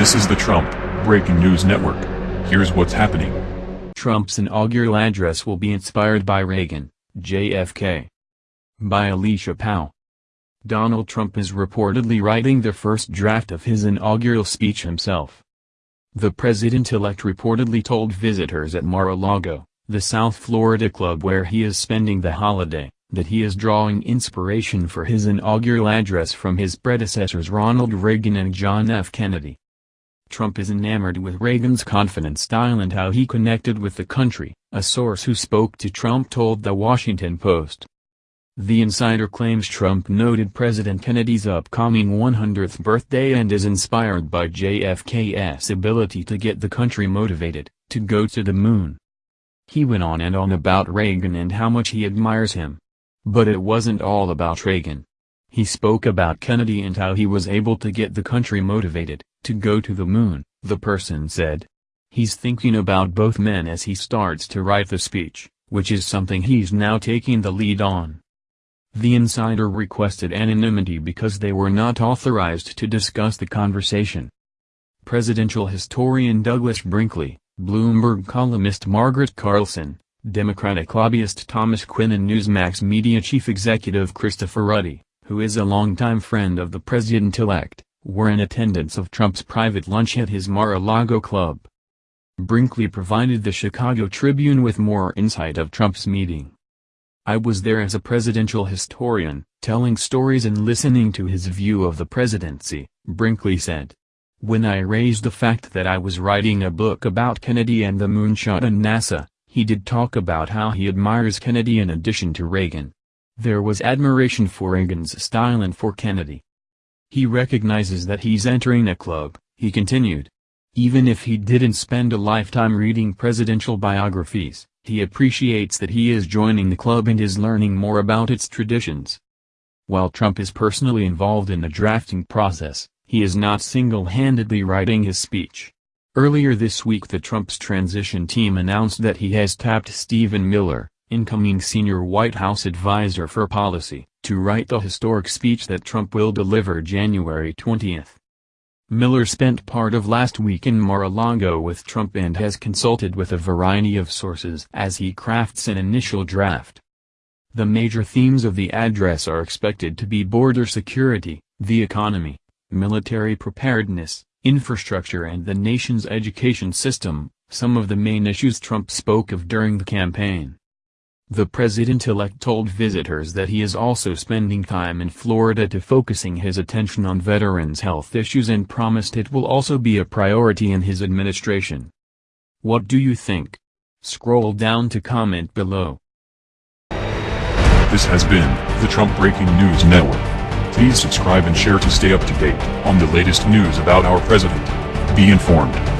This is the Trump Breaking News Network. Here's what's happening. Trump's inaugural address will be inspired by Reagan, JFK. By Alicia Powell. Donald Trump is reportedly writing the first draft of his inaugural speech himself. The president-elect reportedly told visitors at Mar-a-Lago, the South Florida club where he is spending the holiday, that he is drawing inspiration for his inaugural address from his predecessors Ronald Reagan and John F. Kennedy. Trump is enamored with Reagan's confident style and how he connected with the country, a source who spoke to Trump told The Washington Post. The insider claims Trump noted President Kennedy's upcoming 100th birthday and is inspired by JFK's ability to get the country motivated, to go to the moon. He went on and on about Reagan and how much he admires him. But it wasn't all about Reagan. He spoke about Kennedy and how he was able to get the country motivated, to go to the moon, the person said. He's thinking about both men as he starts to write the speech, which is something he's now taking the lead on. The insider requested anonymity because they were not authorized to discuss the conversation. Presidential historian Douglas Brinkley, Bloomberg columnist Margaret Carlson, Democratic lobbyist Thomas Quinn and Newsmax media chief executive Christopher Ruddy, who is a longtime friend of the president-elect, were in attendance of Trump's private lunch at his Mar-a-Lago club. Brinkley provided the Chicago Tribune with more insight of Trump's meeting. I was there as a presidential historian, telling stories and listening to his view of the presidency, Brinkley said. When I raised the fact that I was writing a book about Kennedy and the moonshot and NASA, he did talk about how he admires Kennedy in addition to Reagan. There was admiration for Reagan's style and for Kennedy. He recognizes that he's entering a club, he continued. Even if he didn't spend a lifetime reading presidential biographies, he appreciates that he is joining the club and is learning more about its traditions. While Trump is personally involved in the drafting process, he is not single-handedly writing his speech. Earlier this week the Trump's transition team announced that he has tapped Stephen Miller, incoming senior White House advisor for policy, to write the historic speech that Trump will deliver January 20. Miller spent part of last week in Mar-a-Lago with Trump and has consulted with a variety of sources as he crafts an initial draft. The major themes of the address are expected to be border security, the economy, military preparedness, infrastructure and the nation's education system, some of the main issues Trump spoke of during the campaign. The president-elect told visitors that he is also spending time in Florida to focusing his attention on veterans' health issues and promised it will also be a priority in his administration. What do you think? Scroll down to comment below. This has been the Trump Breaking News Network. Please subscribe and share to stay up to date on the latest news about our president. Be informed.